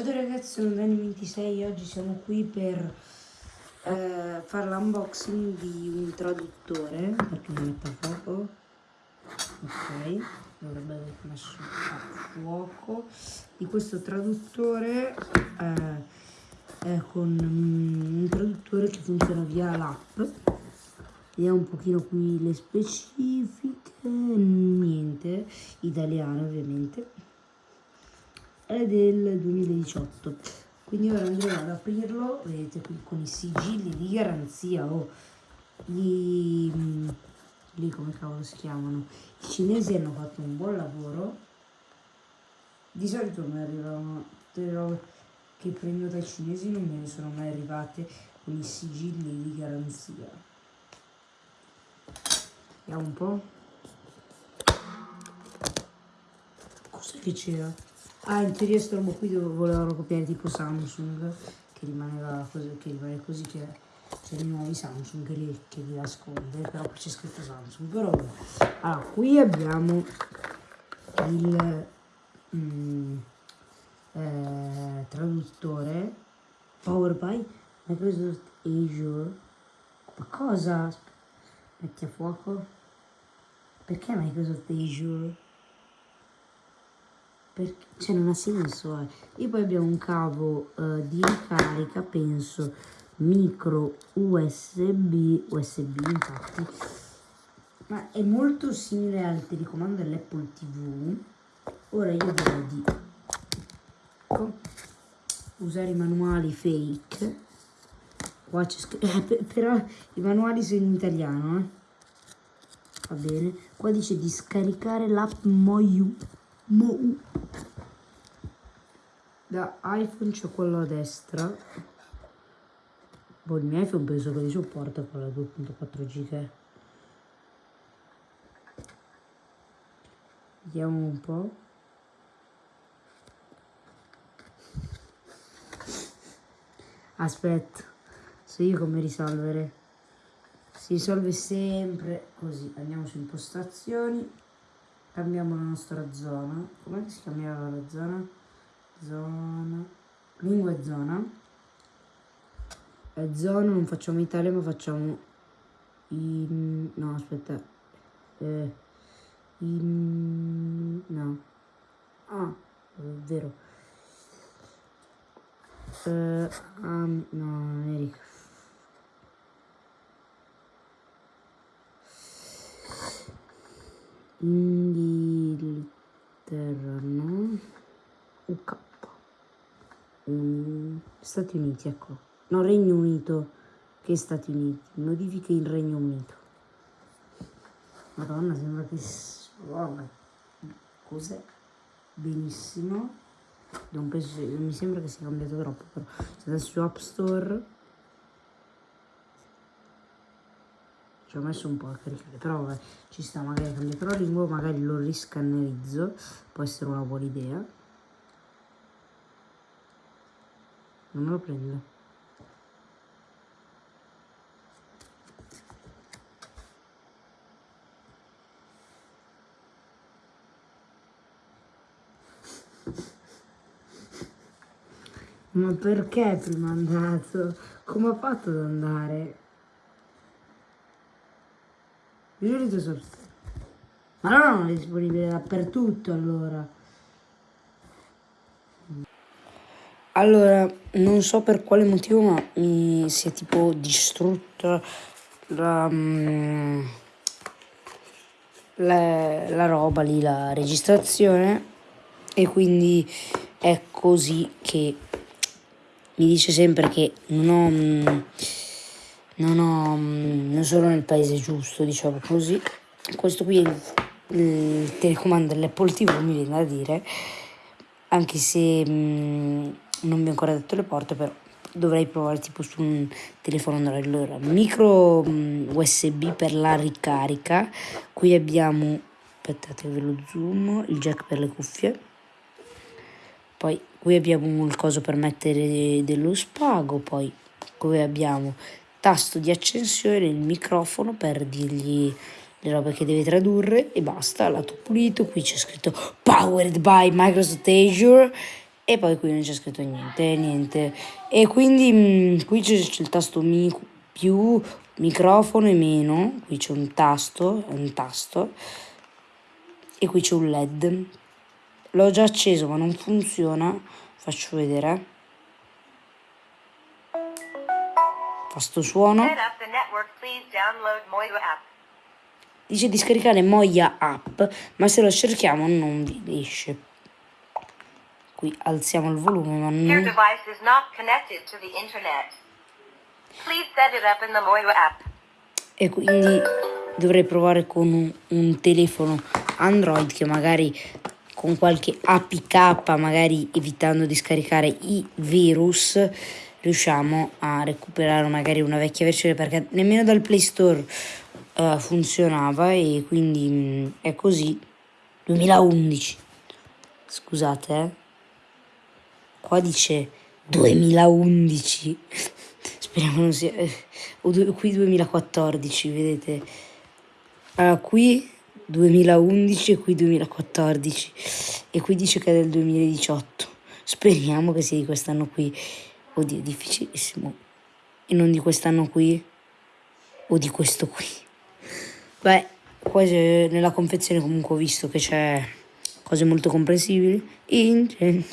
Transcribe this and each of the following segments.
Ciao ragazzi, sono Dani26 oggi siamo qui per eh, fare l'unboxing di un traduttore perché mi metto a fuoco. Ok, dovrebbe aver messo a fuoco. Di questo traduttore eh, con um, un traduttore che funziona via l'app. Vediamo un pochino qui le specifiche. Niente italiano ovviamente è del 2018 quindi ora andremo ad aprirlo vedete qui con i sigilli di garanzia o gli lì come cavolo si chiamano. I cinesi hanno fatto un buon lavoro. Di solito mi arrivano tutte le robe che prendo dai cinesi non me ne sono mai arrivate con i sigilli di garanzia. Vediamo un po' cos'è che c'era? Ah, in teoria sto robo qui volevano copiare tipo Samsung, che rimaneva così, che rimane così che c'è i nuovi Samsung che li, che li nasconde, però qui c'è scritto Samsung. Però allora, qui abbiamo il mm, eh, traduttore Power by Microsoft Azure. Ma cosa? Metti a fuoco? Perché Microsoft Azure? Perché cioè non ha senso eh. e poi abbiamo un cavo uh, di ricarica penso micro usb usb infatti. Ma è molto simile al telecomando dell'apple tv ora io direi di usare i manuali fake. Qua c'è scritto eh, però i manuali sono in italiano eh. va bene. Qua dice di scaricare l'app Moyu Mo da iPhone c'è quello a destra. Boh il mio iPhone penso che li supporta con la 2.4 giga vediamo un po' aspetta so io come risolvere. Si risolve sempre così. Andiamo su impostazioni. Cambiamo la nostra zona. Come si chiamava la zona zona. Lingua e zona. E zona non facciamo Italia ma facciamo in no aspetta. Eh, in no. Ah è vero. Eh, um, no Eric Inghilterra no UK um, Stati Uniti, ecco. No, Regno Unito che Stati Uniti. Modifiche in Regno Unito. Madonna, sembra che... Wow, cos'è? Benissimo. Non penso, mi sembra che sia cambiato troppo, però. Se adesso su App Store... Ci ho messo un po' a caricare, però vabbè, ci sta, magari cambiato la lingua, magari lo riscannerizzo, può essere una buona idea. Non me lo prendo ma perché prima è andato? come ha fatto ad andare? di solito so ma non è disponibile dappertutto allora Allora, non so per quale motivo, ma mi si è tipo distrutta la, mm, la, la roba lì, la registrazione e quindi è così che mi dice sempre che non ho, mm, non ho, mm, non sono nel paese giusto, diciamo così. Questo qui è il, il telecomando dell'Apple TV, mi viene da dire, anche se... Non vi ho ancora detto le porte però dovrei provare tipo su un telefono allora micro um, usb per la ricarica. Qui abbiamo aspettate ve lo zoom il jack per le cuffie. Poi qui abbiamo il coso per mettere dello spago poi qui abbiamo tasto di accensione il microfono per dirgli le robe che deve tradurre e basta lato pulito qui c'è scritto powered by Microsoft Azure e poi qui non c'è scritto niente, niente. E quindi mh, qui c'è il tasto mi più, microfono e meno, qui c'è un tasto, un tasto, e qui c'è un led. L'ho già acceso ma non funziona, faccio vedere. Fa sto suono. Dice di scaricare Moia app, ma se lo cerchiamo non vi esce. Qui alziamo il volume, ma non... E quindi dovrei provare con un, un telefono Android che magari con qualche APK, magari evitando di scaricare i virus, riusciamo a recuperare magari una vecchia versione perché nemmeno dal Play Store uh, funzionava e quindi mh, mm, è così. 2011 scusate eh. Qua dice 2011 speriamo non sia eh, qui 2014 vedete. Allora qui 2011 e qui 2014 e qui dice che è del 2018 speriamo che sia di quest'anno qui. Oddio difficilissimo. E non di quest'anno qui? O di questo qui? Beh, qua nella confezione comunque ho visto che c'è cose molto comprensibili.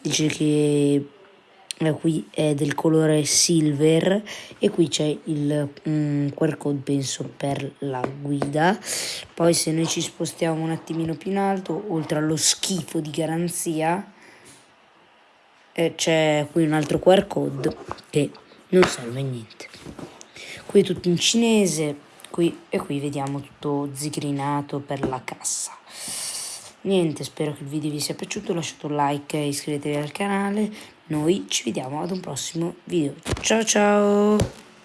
Dice che eh, qui è del colore silver e qui c'è il um, QR code penso per la guida. Poi se noi ci spostiamo un attimino più in alto, oltre allo schifo di garanzia, eh, c'è qui un altro QR code che non serve a niente. Qui è tutto in cinese qui e qui vediamo tutto zigrinato per la cassa niente spero che il video vi sia piaciuto lasciate un like e iscrivetevi al canale. Noi ci vediamo ad un prossimo video. Ciao ciao